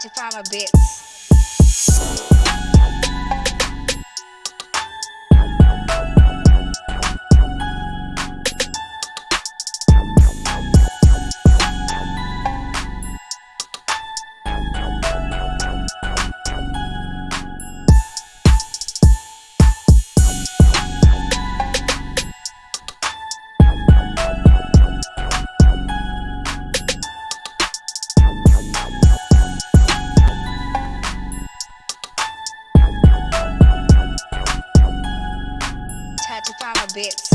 to find my bitch. Tatiana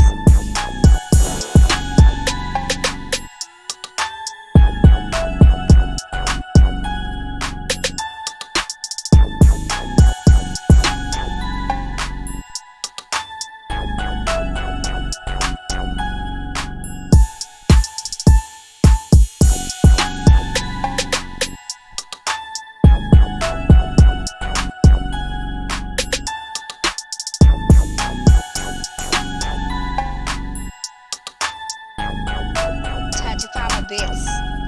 Deus.